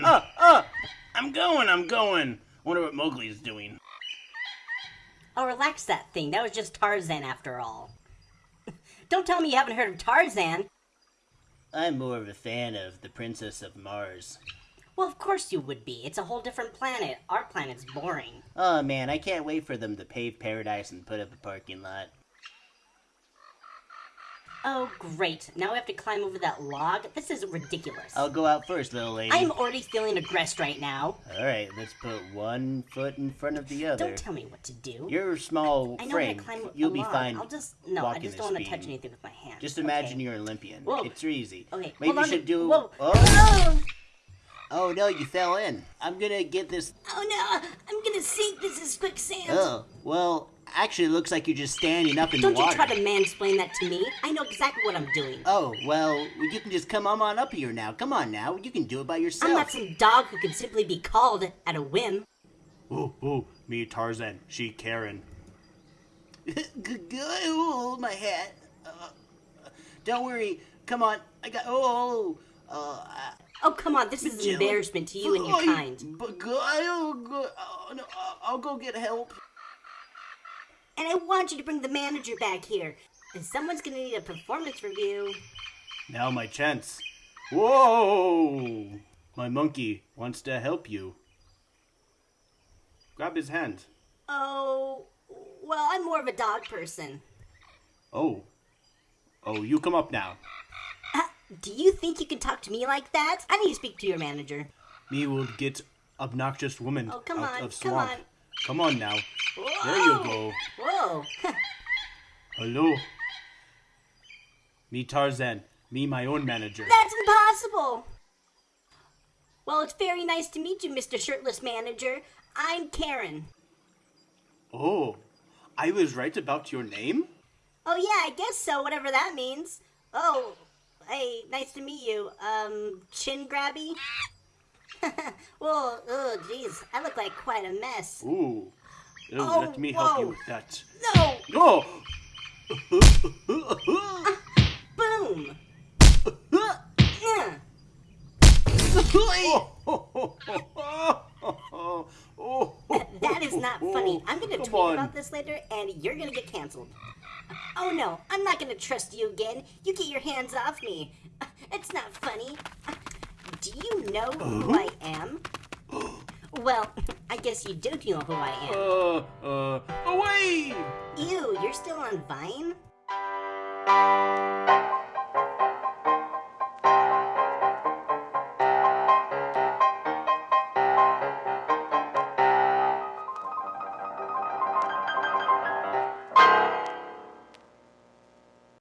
Tarzan. Uh, uh, I'm going, I'm going. Wonder what Mowgli's doing. Oh, relax that thing. That was just Tarzan after all. Don't tell me you haven't heard of Tarzan. I'm more of a fan of the Princess of Mars. Well, of course you would be. It's a whole different planet. Our planet's boring. Oh man, I can't wait for them to pave paradise and put up a parking lot. Oh, great. Now we have to climb over that log? This is ridiculous. I'll go out first, little lady. I'm already feeling aggressed right now. Alright, let's put one foot in front of the other. Don't tell me what to do. You're a small I know frame. how to climb You'll be log. fine. I'll just no. I just don't want to touch anything with my hands. Just imagine okay? you're an Olympian. Whoa. It's easy. Okay, Maybe you should to- do. Whoa. Oh. Oh! oh no, you fell in. I'm gonna get this. oh no! I'm gonna sink. This is quicksand. Oh, well, actually, it looks like you're just standing up in Don't the you try to mansplain that to me. I know exactly what I'm doing. Oh, well, you can just come on on up here now. Come on now. You can do it by yourself. I'm not some dog who can simply be called at a whim. Oh, oh, me Tarzan, she Karen. oh, my hat. Uh, don't worry. Come on. I got. Oh, uh, Oh, come on. This is an embarrassment to you and your kind. But go, Oh, no, I'll- I'll go get help. And I want you to bring the manager back here. And someone's gonna need a performance review. Now my chance. Whoa! My monkey wants to help you. Grab his hand. Oh, well, I'm more of a dog person. Oh. Oh, you come up now. Uh, do you think you can talk to me like that? I need to speak to your manager. Me will get obnoxious woman Oh, come out on, of come on. Come on now. There you go. Whoa. Hello. Me Tarzan. Me my own manager. That's impossible. Well, it's very nice to meet you, Mr. Shirtless Manager. I'm Karen. Oh. I was right about your name? Oh, yeah, I guess so, whatever that means. Oh, hey, nice to meet you. Um, chin grabby? well, oh, jeez, I look like quite a mess. Ooh. Oh, Oh, let me help you with that. No! Oh! Boom! That is not funny. I'm gonna Come tweet on. about this later, and you're gonna get canceled. Oh no, I'm not gonna trust you again. You get your hands off me. It's not funny. Do you know who uh-huh. I am? Well, I guess you do know who I am. Uh, uh, away! Ew, you're still on Vine?